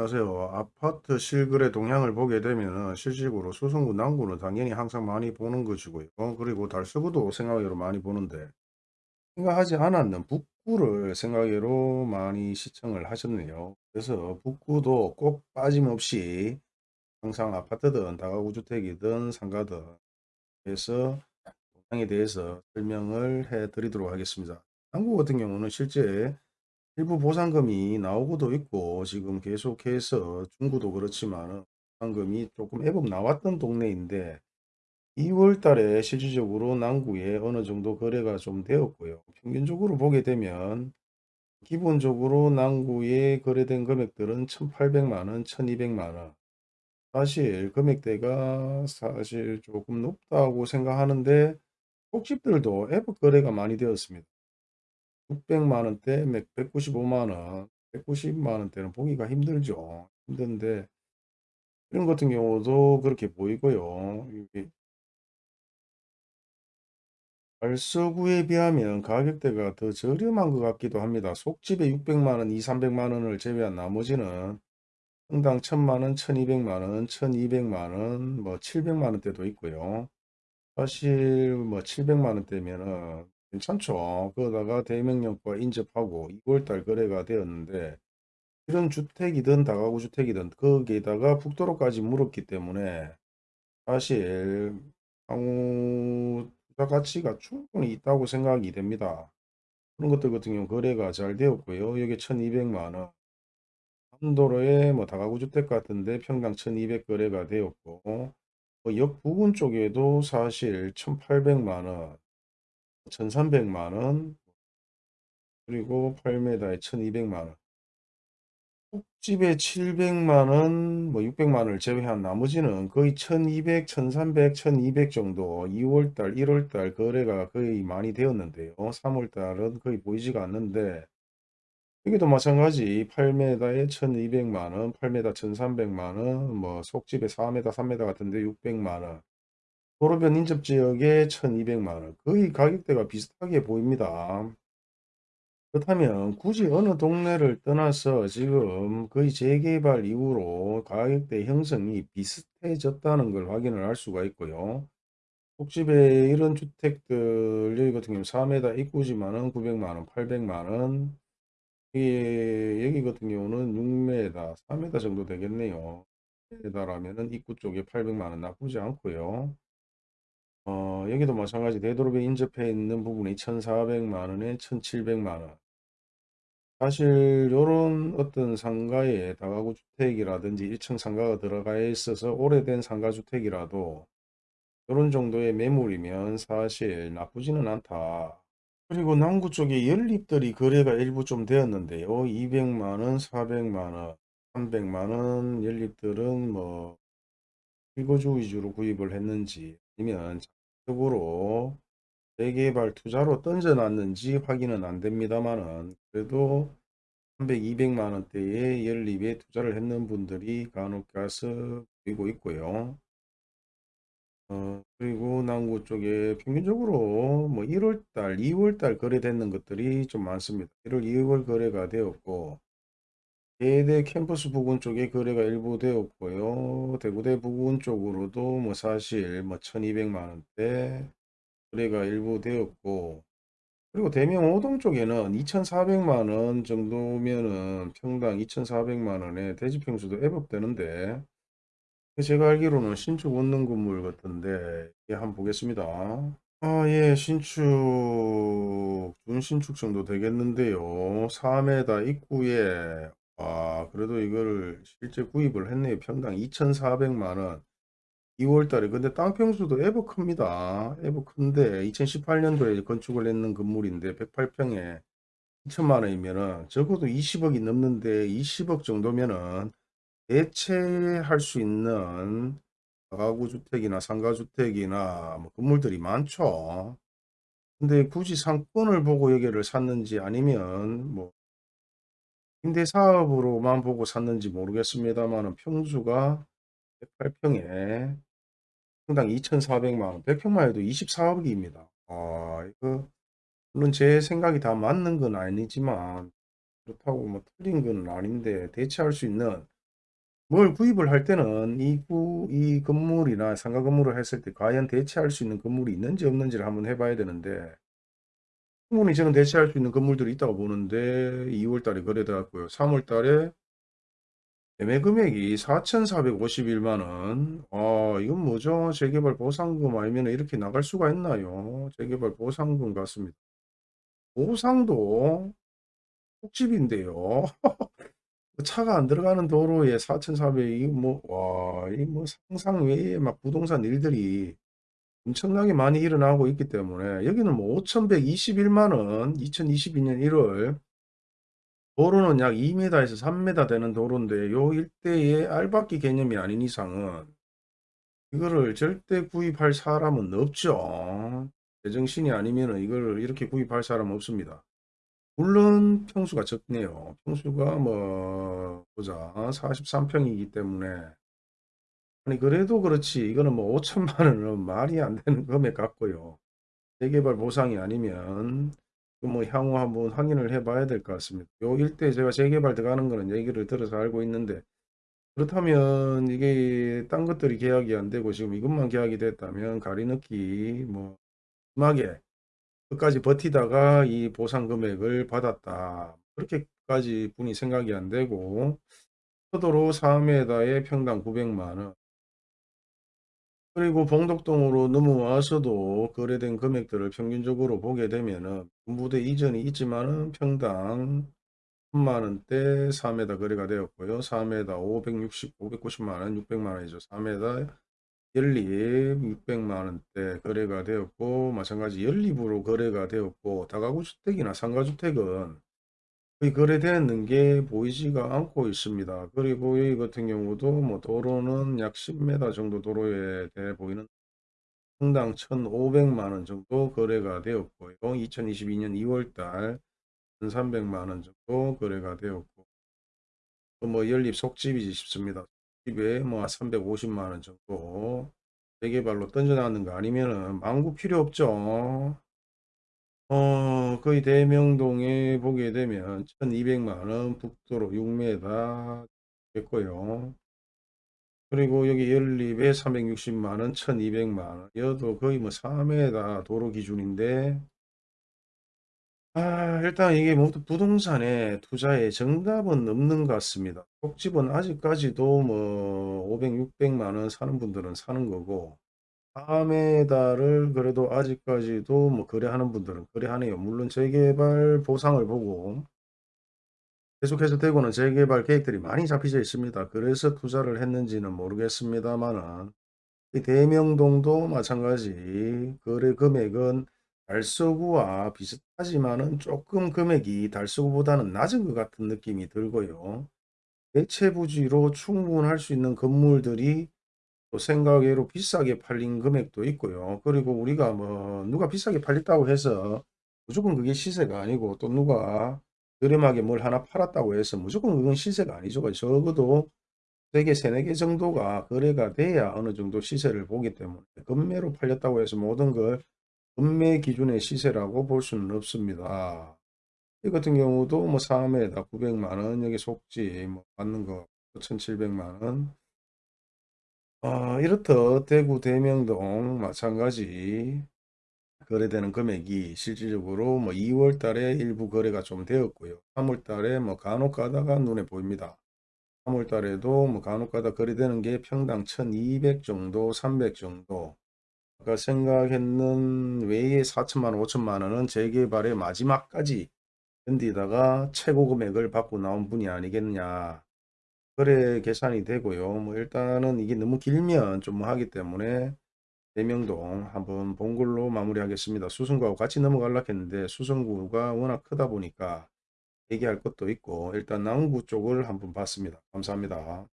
안녕하세요. 아파트 실거래 동향을 보게 되면 실질적으로 수성구 남구는 당연히 항상 많이 보는 것이고요. 그리고 달서구도 생각외로 많이 보는데 생각하지 않았는 북구를 생각외로 많이 시청을 하셨네요. 그래서 북구도 꼭 빠짐없이 항상 아파트든 다가구 주택이든 상가든 해서 동향에 대해서 설명을 해 드리도록 하겠습니다. 남구 같은 경우는 실제 일부 보상금이 나오고도 있고 지금 계속해서 중구도 그렇지만 보상금이 조금 애법 나왔던 동네인데 2월 달에 실질적으로 남구에 어느 정도 거래가 좀 되었고요. 평균적으로 보게 되면 기본적으로 남구에 거래된 금액들은 1,800만 원, 1,200만 원. 사실 금액대가 사실 조금 높다고 생각하는데 속집들도 애법 거래가 많이 되었습니다. 600만 원대, 195만 원, 190만 원대는 보기가 힘들죠. 힘든데 이런 같은 경우도 그렇게 보이고요. 이게 발서구에 비하면 가격대가 더 저렴한 것 같기도 합니다. 속집에 600만 원, 2, 300만 원을 제외한 나머지는 평당 1000만 원, 1200만 원, 1200만 원, 뭐 700만 원대도 있고요. 사실 뭐 700만 원대면은 괜찮죠. 그러다가 대명령과 인접하고 2월달 거래가 되었는데 이런 주택이든 다가구 주택이든 거기에다가 북도로까지 물었기 때문에 사실 향후 가치가 충분히 있다고 생각이 됩니다. 그런 것들 같은 경우 거래가 잘 되었고요. 여기 1200만 원. 함도로에 뭐 다가구 주택 같은데 평당 1200 거래가 되었고 뭐 역 부근 쪽에도 사실 1800만 원, 1300만 원, 그리고 8m에 1200만 원. 집에 700만 원, 뭐 600만 원을 제외한 나머지는 거의 1200, 1300, 1200 정도 2월 달, 1월 달 거래가 거의 많이 되었는데요. 3월 달은 거의 보이지가 않는데 여기도 마찬가지 8m에 1200만 원, 8m 1300만 원, 뭐 속집에 4m, 3m 같은데 600만 원. 도로변 인접 지역에 1200만 원. 거의 가격대가 비슷하게 보입니다. 그렇다면 굳이 어느 동네를 떠나서 지금 거의 재개발 이후로 가격대 형성이 비슷해졌다는 걸 확인을 할 수가 있고요. 속집에 이런 주택들 여기 같은 경우 4m 입구지만은 900만 원, 800만 원. 여기, 여기 같은 경우는 6m, 4m 정도 되겠네요. 에다라면은 입구 쪽에 800만 원 나쁘지 않고요. 어, 여기도 마찬가지 되도록에 인접해 있는 부분이 1,400만 원에 1,700만 원. 사실 요런 어떤 상가에 다가구 주택이라든지 1층 상가가 들어가 있어서 오래된 상가 주택이라도 요런 정도의 매물이면 사실 나쁘지는 않다. 그리고 남구 쪽에 연립들이 거래가 일부 좀 되었는데요. 200만 원, 400만 원, 300만 원 연립들은 뭐 실거주 위주로 구입을 했는지 아니면 적으로 재개발 투자로 던져놨는지 확인은 안 됩니다만은 그래도 300, 200만 원대의 연립에 투자를 했는 분들이 간혹 가서 보이고 있고요. 어, 그리고 남구 쪽에 평균적으로 뭐 1월달, 2월달 거래되는 것들이 좀 많습니다. 1월, 2월 거래가 되었고 대대 캠퍼스 부근 쪽에 거래가 일부 되었고요. 대구대 부근 쪽으로도 뭐 사실 뭐 1200만 원대 거래가 일부 되었고 그리고 대명 오동 쪽에는 2400만 원 정도면은 평당 2400만 원에 대지평수도 애법되는데 제가 알기로는 신축 원룸 건물 같은데 예, 한번 보겠습니다. 아, 예, 신축, 준신축 정도 되겠는데요. 4m 입구에, 아, 그래도 이거를 실제 구입을 했네요. 평당 2,400만원. 2월 달에. 근데 땅 평수도 에버 큽니다. 에버 큰데, 2018년도에 건축을 했는 건물인데, 108평에 2천만 원이면은, 적어도 20억이 넘는데, 20억 정도면은, 대체할 수 있는 가구 주택이나 상가 주택이나 뭐 건물들이 많죠. 근데 굳이 상권을 보고 여기를 샀는지 아니면 뭐 임대 사업으로만 보고 샀는지 모르겠습니다만은 평수가 108평에 평당 2,400만 원, 100평만 해도 24억입니다. 아, 이거 물론 제 생각이 다 맞는 건 아니지만 그렇다고 뭐 틀린 건 아닌데 대체할 수 있는 뭘 구입을 할 때는 이 구 이 건물이나 상가 건물을 했을 때 과연 대체할 수 있는 건물이 있는지 없는지를 한번 해 봐야 되는데 충분히 저는 대체할 수 있는 건물들이 있다고 보는데 2월 달에 거래돼 갖고요. 3월 달에 매매 금액이 4,451만 원. 아 이건 뭐죠? 재개발 보상금 아니면 이렇게 나갈 수가 있나요? 재개발 보상금 같습니다. 보상도 폭집인데요. 차가 안 들어가는 도로에 4,400 이거 뭐와 이 뭐 상상 외에 막 부동산 일들이 엄청나게 많이 일어나고 있기 때문에 여기는 뭐 5,121만 원 2022년 1월 도로는 약2 에서 3 되는 도로인데 요 일대에 알박기 개념이 아닌 이상은 이거를 절대 구입할 사람은 없죠. 제정신이 아니면은 이거를 이렇게 구입할 사람은 없습니다. 물론 평수가 적네요. 평수가 뭐 보자 43평이기 때문에 아니 그래도 그렇지 이거는 뭐 5천만 원은 말이 안 되는 금액 같고요. 재개발 보상이 아니면 그뭐 향후 한번 확인을 해 봐야 될 것 같습니다. 요 일대 제가 재개발 들어가는 거는 얘기를 들어서 알고 있는데 그렇다면 이게 딴 것들이 계약이 안 되고 지금 이것만 계약이 됐다면 가리 넣기 뭐 심하게 끝까지 버티다가 이 보상 금액을 받았다. 그렇게까지 분이 생각이 안 되고 서도로 4m에 평당 900만 원. 그리고 봉덕동으로 넘어와서도 거래된 금액들을 평균적으로 보게 되면은 군부대 이전이 있지만은 평당 1000만 원대 4m 거래가 되었고요. 4m 560, 590만 원, 600만 원이죠. 4m 연립 600만 원대 거래가 되었고 마찬가지 연립으로 거래가 되었고 다가구 주택이나 상가주택은 거래되는 게 보이지가 않고 있습니다. 그리고 여기 같은 경우도 뭐 도로는 약 10m 정도 도로에 돼 보이는 평당 1,500만 원 정도 거래가 되었고요. 2022년 2월 달 1,300만 원 정도 거래가 되었고 또뭐 연립 속집이지 싶습니다. 집에 뭐 350만 원 정도 재개발로 던져놨는 거 아니면은 망구 필요 없죠. 어 거의 대명동에 보게 되면 1200만 원 북도로 6m 됐고요. 그리고 여기 연립에 360만 원, 1200만 원. 여도 거의 뭐 4m 도로 기준인데 아 일단 이게 모두 부동산에 투자에 정답은 없는 것 같습니다. 속집은 아직까지도 뭐 500, 600만 원 사는 분들은 사는 거고 4m를 그래도 아직까지도 뭐 거래하는 분들은 거래하네요. 물론 재개발 보상을 보고 계속해서 대구는 재개발 계획들이 많이 잡혀져 있습니다. 그래서 투자를 했는지는 모르겠습니다만은 이 대명동도 마찬가지 거래 금액은 달서구와 비슷하지만은 조금 금액이 달서구보다는 낮은 것 같은 느낌이 들고요. 대체 부지로 충분할 수 있는 건물들이 또 생각외로 비싸게 팔린 금액도 있고요. 그리고 우리가 뭐 누가 비싸게 팔렸다고 해서 무조건 그게 시세가 아니고 또 누가 저렴하게 뭘 하나 팔았다고 해서 무조건 그건 시세가 아니죠. 적어도 3개, 3, 4개 정도가 거래가 돼야 어느 정도 시세를 보기 때문에 급매로 팔렸다고 해서 모든 걸 급매 기준의 시세라고 볼 수는 없습니다. 이 같은 경우도 뭐 3회에다 900만 원, 여기 속지 뭐 받는 거 1,700만 원. 아, 이렇듯 대구 대명동 마찬가지 거래되는 금액이 실질적으로 뭐 2월 달에 일부 거래가 좀 되었고요. 3월 달에 뭐 간혹 가다가 눈에 보입니다. 3월 달에도 뭐 간혹 가다 거래되는 게 평당 1200 정도, 300 정도. 아까 생각했는 외에 4천만 원, 5천만 원은 재개발의 마지막까지 견디다가 최고 금액을 받고 나온 분이 아니겠느냐. 거래 계산이 되고요. 뭐 일단은 이게 너무 길면 좀뭐 하기 때문에 대명동 한번 본 걸로 마무리하겠습니다. 수성구하고 같이 넘어가려고 했는데 수성구가 워낙 크다 보니까 얘기할 것도 있고 일단 남구 쪽을 한번 봤습니다. 감사합니다.